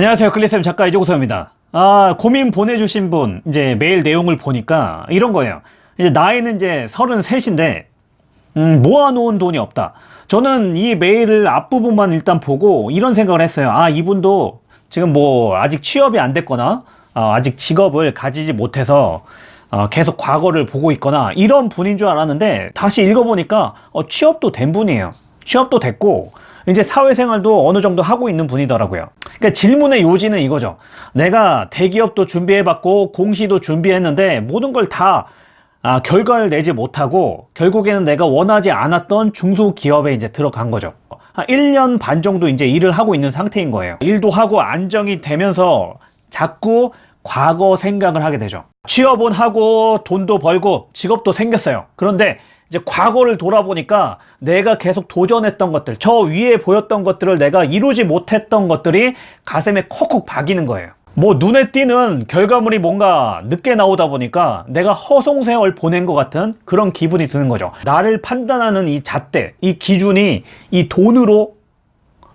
안녕하세요. 클리쌤 작가 이조구서입니다. 아 고민 보내주신 분 이제 메일 내용을 보니까 이런 거예요. 이제 나이는 이제 33인데 음, 모아놓은 돈이 없다. 저는 이 메일을 앞부분만 일단 보고 이런 생각을 했어요. 아 이분도 지금 뭐 아직 취업이 안 됐거나 어, 아직 직업을 가지지 못해서 어, 계속 과거를 보고 있거나 이런 분인 줄 알았는데 다시 읽어보니까 어, 취업도 된 분이에요. 취업도 됐고 이제 사회생활도 어느 정도 하고 있는 분이더라고요 그러니까 질문의 요지는 이거죠. 내가 대기업도 준비해봤고 공시도 준비했는데 모든 걸다 아, 결과를 내지 못하고 결국에는 내가 원하지 않았던 중소기업에 이제 들어간 거죠. 한 1년 반 정도 이제 일을 하고 있는 상태인 거예요. 일도 하고 안정이 되면서 자꾸 과거 생각을 하게 되죠. 취업은 하고 돈도 벌고 직업도 생겼어요. 그런데 이제 과거를 돌아보니까 내가 계속 도전했던 것들 저 위에 보였던 것들을 내가 이루지 못했던 것들이 가슴에 콕콕 박이는 거예요. 뭐 눈에 띄는 결과물이 뭔가 늦게 나오다 보니까 내가 허송세월 보낸 것 같은 그런 기분이 드는 거죠. 나를 판단하는 이 잣대 이 기준이 이 돈으로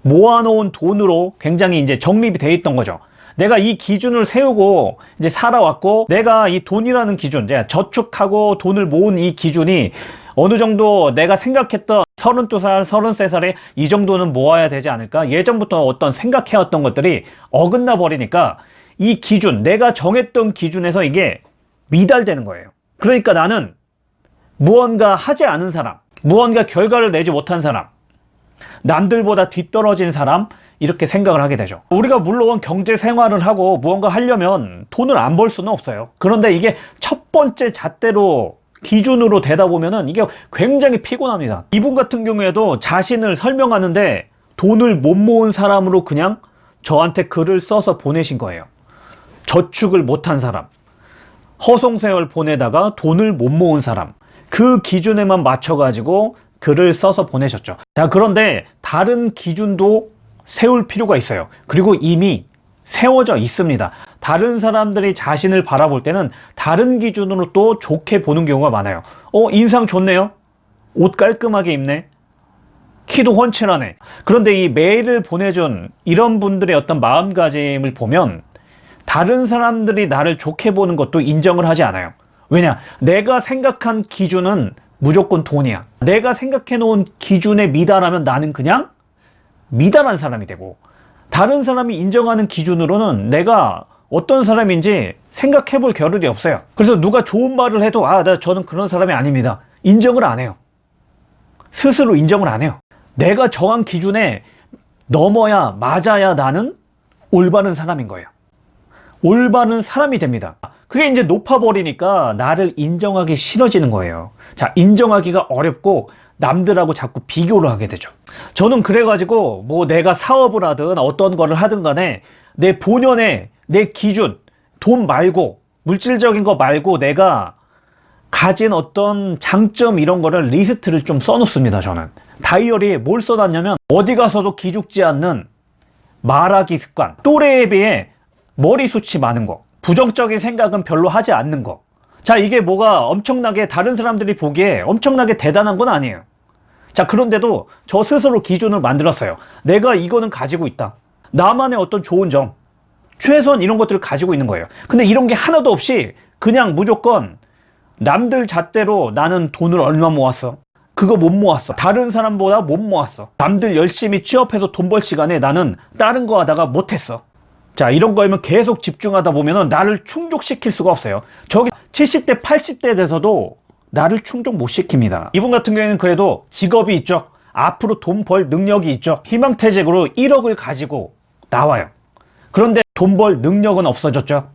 모아놓은 돈으로 굉장히 이제 정립이 돼 있던 거죠. 내가 이 기준을 세우고 이제 살아왔고 내가 이 돈이라는 기준 제가 저축하고 돈을 모은 이 기준이 어느 정도 내가 생각했던 32살, 33살에 이 정도는 모아야 되지 않을까? 예전부터 어떤 생각해왔던 것들이 어긋나 버리니까 이 기준, 내가 정했던 기준에서 이게 미달되는 거예요. 그러니까 나는 무언가 하지 않은 사람, 무언가 결과를 내지 못한 사람, 남들보다 뒤떨어진 사람, 이렇게 생각을 하게 되죠 우리가 물론 경제 생활을 하고 무언가 하려면 돈을 안 벌 수는 없어요 그런데 이게 첫 번째 잣대로 기준으로 되다 보면은 이게 굉장히 피곤합니다. 이분 같은 경우에도 자신을 설명하는데 돈을 못 모은 사람으로 그냥 저한테 글을 써서 보내신 거예요. 저축을 못한 사람. 허송세월 보내다가 돈을 못 모은 사람. 그 기준에만 맞춰 가지고 글을 써서 보내셨죠. 자 그런데 다른 기준도 세울 필요가 있어요. 그리고 이미 세워져 있습니다 다른 사람들이 자신을 바라볼 때는 다른 기준으로 또 좋게 보는 경우가 많아요. 어 인상 좋네요. 옷 깔끔하게 입네. 키도 훤칠하네. 그런데 이 메일을 보내준 이런 분들의 어떤 마음가짐을 보면 다른 사람들이 나를 좋게 보는 것도 인정을 하지 않아요. 왜냐? 내가 생각한 기준은 무조건 돈이야. 내가 생각해 놓은 기준에 미달하면 나는 그냥 미달한 사람이 되고 다른 사람이 인정하는 기준으로는 내가 어떤 사람인지 생각해 볼 겨를이 없어요. 그래서 누가 좋은 말을 해도 아 나 저는 그런 사람이 아닙니다. 인정을 안 해요. 스스로 인정을 안 해요. 내가 정한 기준에 넘어야 맞아야 나는 올바른 사람인 거예요. 올바른 사람이 됩니다. 그게 이제 높아버리니까 나를 인정하기 싫어지는 거예요. 자 인정하기가 어렵고 남들하고 자꾸 비교를 하게 되죠. 저는 그래가지고 뭐 내가 사업을 하든 어떤 거를 하든 간에 내 본연의 내 기준 돈 말고 물질적인 거 말고 내가 가진 어떤 장점 이런 거를 리스트를 좀 써놓습니다 저는. 다이어리에 뭘 써놨냐면 어디 가서도 기죽지 않는 말하기 습관. 또래에 비해 머리숱이 많은 거. 부정적인 생각은 별로 하지 않는 거. 자 이게 뭐가 엄청나게 다른 사람들이 보기에 엄청나게 대단한 건 아니에요. 자 그런데도 저 스스로 기준을 만들었어요. 내가 이거는 가지고 있다. 나만의 어떤 좋은 점 최소한 이런 것들을 가지고 있는 거예요. 근데 이런 게 하나도 없이 그냥 무조건 남들 잣대로 나는 돈을 얼마 모았어? 그거 못 모았어. 다른 사람보다 못 모았어. 남들 열심히 취업해서 돈 벌 시간에 나는 다른 거 하다가 못했어. 자 이런 거면 계속 집중하다 보면 나를 충족시킬 수가 없어요. 저기 70대 80대 돼서도 나를 충족 못 시킵니다. 이분 같은 경우에는 그래도 직업이 있죠. 앞으로 돈 벌 능력이 있죠. 희망퇴직으로 1억을 가지고 나와요. 그런데 돈 벌 능력은 없어졌죠.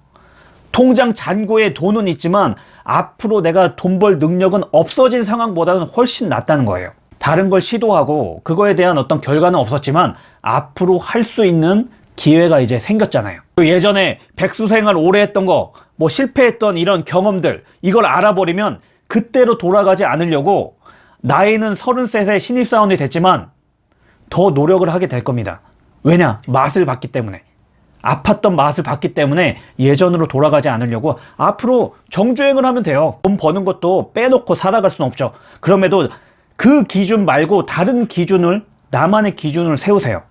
통장 잔고에 돈은 있지만 앞으로 내가 돈 벌 능력은 없어진 상황보다는 훨씬 낫다는 거예요. 다른 걸 시도하고 그거에 대한 어떤 결과는 없었지만 앞으로 할 수 있는 기회가 이제 생겼잖아요. 예전에 백수생활 오래 했던 거 뭐 실패했던 이런 경험들 이걸 알아버리면 그때로 돌아가지 않으려고 나이는 33세 신입사원이 됐지만 더 노력을 하게 될 겁니다. 왜냐? 맛을 봤기 때문에 아팠던 맛을 봤기 때문에 예전으로 돌아가지 않으려고 앞으로 정주행을 하면 돼요 돈 버는 것도 빼놓고 살아갈 수는 없죠 그럼에도 그 기준 말고 다른 기준을 나만의 기준을 세우세요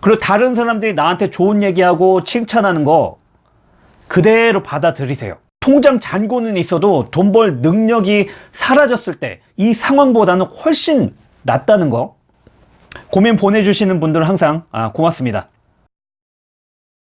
그리고 다른 사람들이 나한테 좋은 얘기하고 칭찬하는 거 그대로 받아들이세요. 통장 잔고는 있어도 돈 벌 능력이 사라졌을 때 이 상황보다는 훨씬 낫다는 거 고민 보내주시는 분들 항상 아, 고맙습니다.